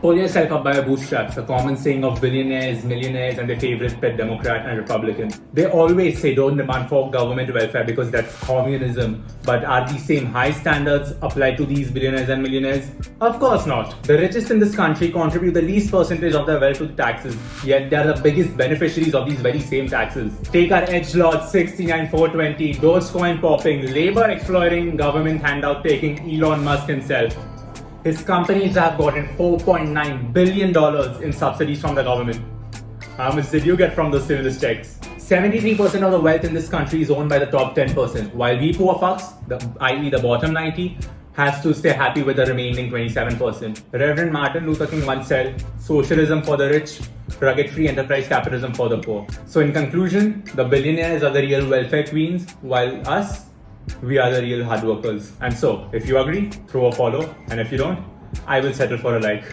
Pull yourself up by your bootstraps, a common saying of billionaires, millionaires, and their favorite pet Democrat and Republican. They always say don't demand for government welfare because that's communism. But are these same high standards applied to these billionaires and millionaires? Of course not. The richest in this country contribute the least percentage of their wealth to taxes, yet they are the biggest beneficiaries of these very same taxes. Take our edge lords 69420, Dogecoin popping, labor exploiting, government handout taking Elon Musk himself. His companies have gotten $4.9 billion in subsidies from the government. How much did you get from those stimulus checks? 73% of the wealth in this country is owned by the top 10%, while we poor fucks, i.e. the bottom 90, has to stay happy with the remaining 27%. Reverend Martin Luther King once said, socialism for the rich, rugged free enterprise capitalism for the poor. So in conclusion, the billionaires are the real welfare queens, while us, we are the real hard workers. And so, if you agree, throw a follow, and if you don't, I will settle for a like.